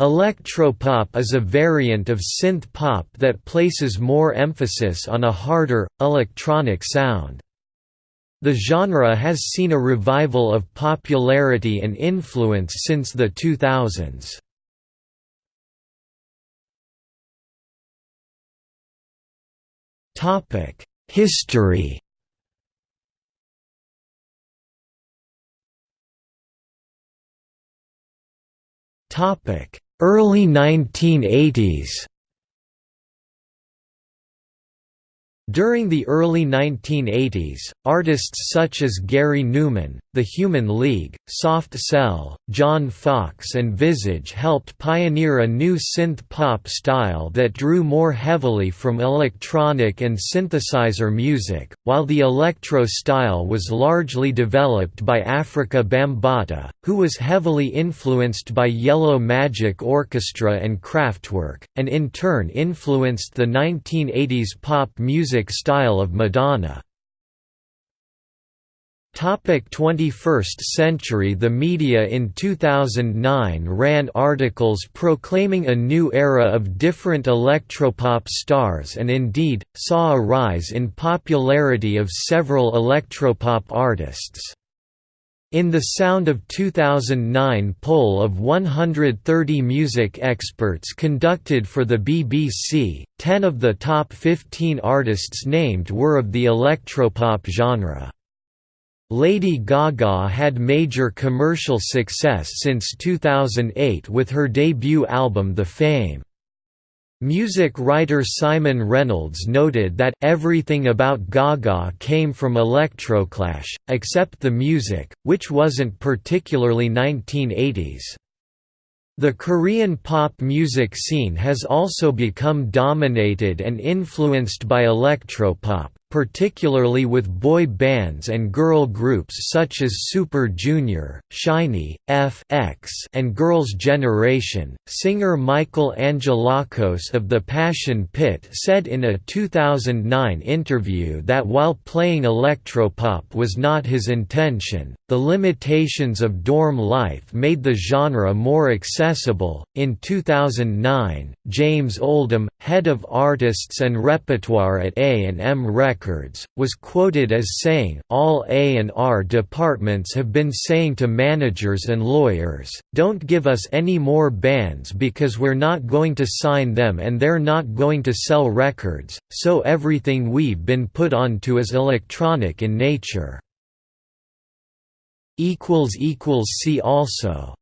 Electropop is a variant of synth pop that places more emphasis on a harder, electronic sound. The genre has seen a revival of popularity and influence since the 2000s. History Early 1980s During the early 1980s, artists such as Gary Numan, The Human League, Soft Cell, John Foxx and Visage helped pioneer a new synth-pop style that drew more heavily from electronic and synthesizer music, while the electro style was largely developed by Afrika Bambaataa, who was heavily influenced by Yellow Magic Orchestra and Kraftwerk, and in turn influenced the 1980s pop music music style of Madonna. Topic 21st century The media in 2009 ran articles proclaiming a new era of different electropop stars and indeed, saw a rise in popularity of several electropop artists. In the Sound of 2009 poll of 130 music experts conducted for the BBC, 10 of the top 15 artists named were of the electropop genre. Lady Gaga had major commercial success since 2008 with her debut album The Fame. Music writer Simon Reynolds noted that everything about Gaga came from Electroclash, except the music, which wasn't particularly 1980s. The Korean pop music scene has also become dominated and influenced by electropop, particularly with boy bands and girl groups such as Super Junior, SHINee, F.X., and Girls' Generation. Singer Michael Angelakos of the Passion Pit said in a 2009 interview that while playing electropop was not his intention, the limitations of dorm life made the genre more accessible. In 2009, James Oldham, head of artists and repertoire at A&M Records, Records, was quoted as saying, all A&R departments have been saying to managers and lawyers, don't give us any more bands because we're not going to sign them and they're not going to sell records, so everything we've been put onto is electronic in nature. See also